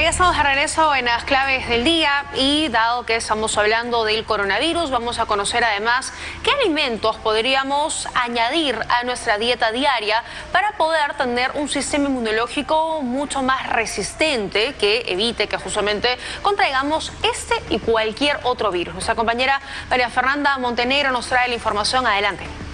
Ya estamos de regreso en las claves del día y dado que estamos hablando del coronavirus, vamos a conocer además qué alimentos podríamos añadir a nuestra dieta diaria para poder tener un sistema inmunológico mucho más resistente que evite que justamente contraigamos este y cualquier otro virus. Nuestra compañera María Fernanda Montenegro nos trae la información. Adelante.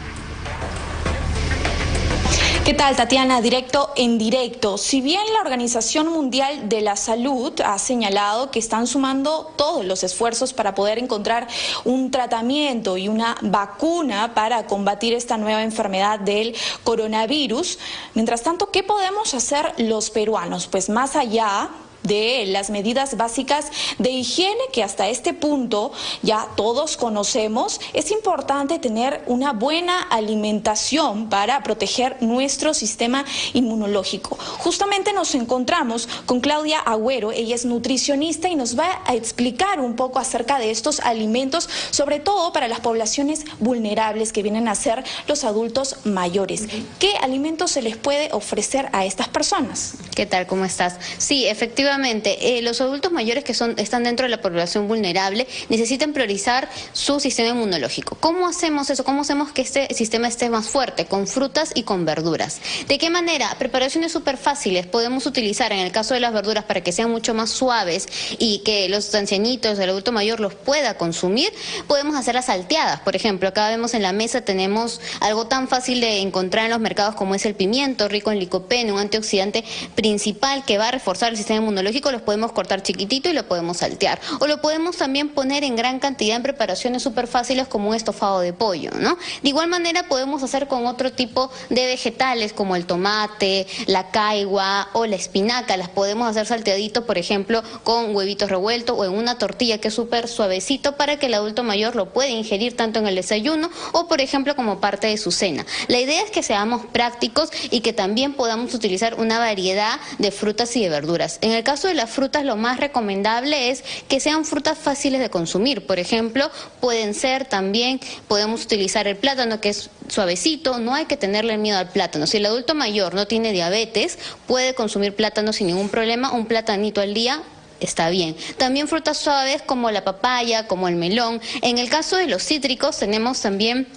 ¿Qué tal, Tatiana? Directo en directo. Si bien la Organización Mundial de la Salud ha señalado que están sumando todos los esfuerzos para poder encontrar un tratamiento y una vacuna para combatir esta nueva enfermedad del coronavirus, mientras tanto, ¿qué podemos hacer los peruanos? Pues más allá de las medidas básicas de higiene que hasta este punto ya todos conocemos, es importante tener una buena alimentación para proteger nuestro sistema inmunológico. Justamente nos encontramos con Claudia Agüero, ella es nutricionista y nos va a explicar un poco acerca de estos alimentos, sobre todo para las poblaciones vulnerables que vienen a ser los adultos mayores. ¿Qué alimentos se les puede ofrecer a estas personas? ¿Qué tal? ¿Cómo estás? Sí, efectivamente eh, los adultos mayores que están dentro de la población vulnerable necesitan priorizar su sistema inmunológico. ¿Cómo hacemos eso? ¿Cómo hacemos que este sistema esté más fuerte? Con frutas y con verduras. ¿De qué manera? Preparaciones súper fáciles podemos utilizar en el caso de las verduras para que sean mucho más suaves y que los ancianitos, el adulto mayor los pueda consumir. Podemos hacer las salteadas, por ejemplo. Acá vemos en la mesa tenemos algo tan fácil de encontrar en los mercados como es el pimiento, rico en licopeno, un antioxidante principal que va a reforzar el sistema inmunológico los podemos cortar chiquitito y lo podemos saltear. O lo podemos también poner en gran cantidad en preparaciones súper fáciles como un estofado de pollo, ¿no? De igual manera podemos hacer con otro tipo de vegetales como el tomate, la caigua o la espinaca. Las podemos hacer salteaditos, por ejemplo, con huevitos revueltos o en una tortilla que es súper suavecito para que el adulto mayor lo pueda ingerir tanto en el desayuno o, por ejemplo, como parte de su cena. La idea es que seamos prácticos y que también podamos utilizar una variedad de frutas y de verduras. En el caso de las frutas lo más recomendable es que sean frutas fáciles de consumir. Por ejemplo, pueden ser también, podemos utilizar el plátano que es suavecito, no hay que tenerle miedo al plátano. Si el adulto mayor no tiene diabetes, puede consumir plátano sin ningún problema, un platanito al día está bien. También frutas suaves como la papaya, como el melón. En el caso de los cítricos tenemos también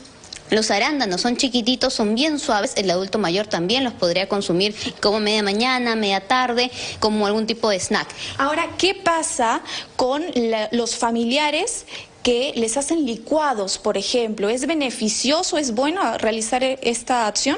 los arándanos son chiquititos, son bien suaves, el adulto mayor también los podría consumir como media mañana, media tarde, como algún tipo de snack. Ahora, ¿qué pasa con los familiares que les hacen licuados, por ejemplo. ¿Es beneficioso, es bueno realizar e-, esta acción?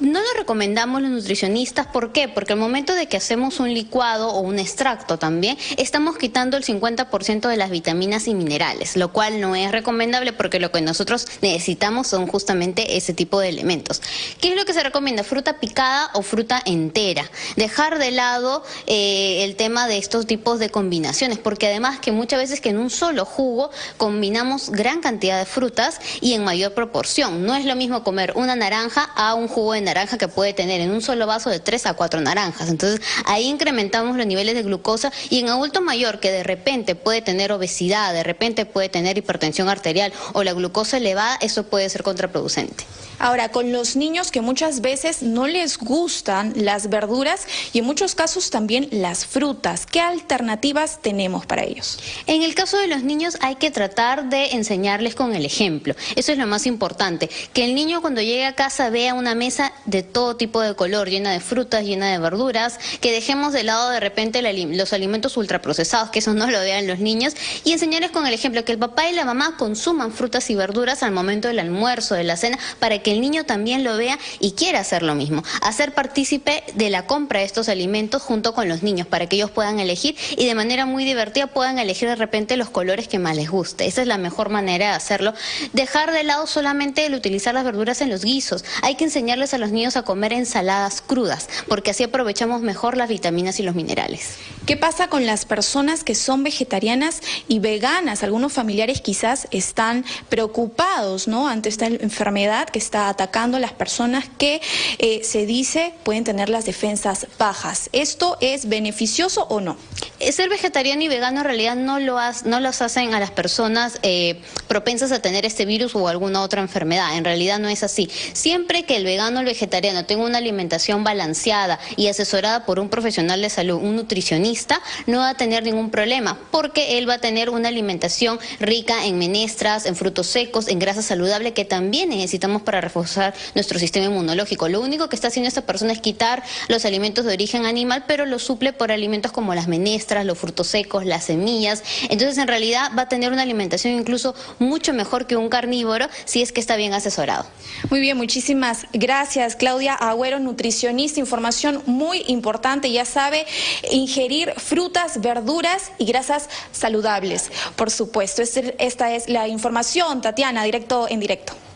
No lo recomendamos los nutricionistas. ¿Por qué? Porque al momento de que hacemos un licuado o un extracto también, estamos quitando el 50% de las vitaminas y minerales, lo cual no es recomendable porque lo que nosotros necesitamos son justamente ese tipo de elementos. ¿Qué es lo que se recomienda? Fruta picada o fruta entera. Dejar de lado eh, el tema de estos tipos de combinaciones, porque además que muchas veces que en un solo jugo combinamos gran cantidad de frutas y en mayor proporción. No es lo mismo comer una naranja a un jugo de naranja que puede tener en un solo vaso de 3 a 4 naranjas. Entonces ahí incrementamos los niveles de glucosa y en adulto mayor que de repente puede tener obesidad, de repente puede tener hipertensión arterial o la glucosa elevada, eso puede ser contraproducente. Ahora, con los niños que muchas veces no les gustan las verduras y en muchos casos también las frutas, ¿qué alternativas tenemos para ellos? En el caso de los niños hay que tratar de enseñarles con el ejemplo. Eso es lo más importante, que el niño cuando llegue a casa vea una mesa de todo tipo de color, llena de frutas, llena de verduras, que dejemos de lado de repente los alimentos ultraprocesados, que eso no lo vean los niños, y enseñarles con el ejemplo que el papá y la mamá consuman frutas y verduras al momento del almuerzo, de la cena, para que el niño también lo vea y quiera hacer lo mismo. Hacer partícipe de la compra de estos alimentos junto con los niños para que ellos puedan elegir y de manera muy divertida puedan elegir de repente los colores que más les guste. Esa es la mejor manera de hacerlo. Dejar de lado solamente el utilizar las verduras en los guisos. Hay que enseñarles a los niños a comer ensaladas crudas porque así aprovechamos mejor las vitaminas y los minerales. ¿Qué pasa con las personas que son vegetarianas y veganas? Algunos familiares quizás están preocupados ¿no? ante esta enfermedad que está atacando a las personas que eh, se dice pueden tener las defensas bajas. ¿Esto es beneficioso o no? eh, ser vegetariano y vegano en realidad no, lo no los hacen a las personas eh, propensas a tener este virus o alguna otra enfermedad. En realidad no es así. Siempre que el vegano o el vegetariano tenga una alimentación balanceada y asesorada por un profesional de salud, un nutricionista, no va a tener ningún problema porque él va a tener una alimentación rica en menestras, en frutos secos, en grasa saludable que también necesitamos para reforzar nuestro sistema inmunológico. Lo único que está haciendo esta persona es quitar los alimentos de origen animal, pero lo suple por alimentos como las menestras, los frutos secos, las semillas. Entonces, en realidad va a tener una incluso mucho mejor que un carnívoro si es que está bien asesorado. Muy bien, muchísimas gracias, Claudia Agüero, nutricionista. Información muy importante, ya sabe, ingerir frutas, verduras y grasas saludables, por supuesto. Esta es la información, Tatiana, directo en directo.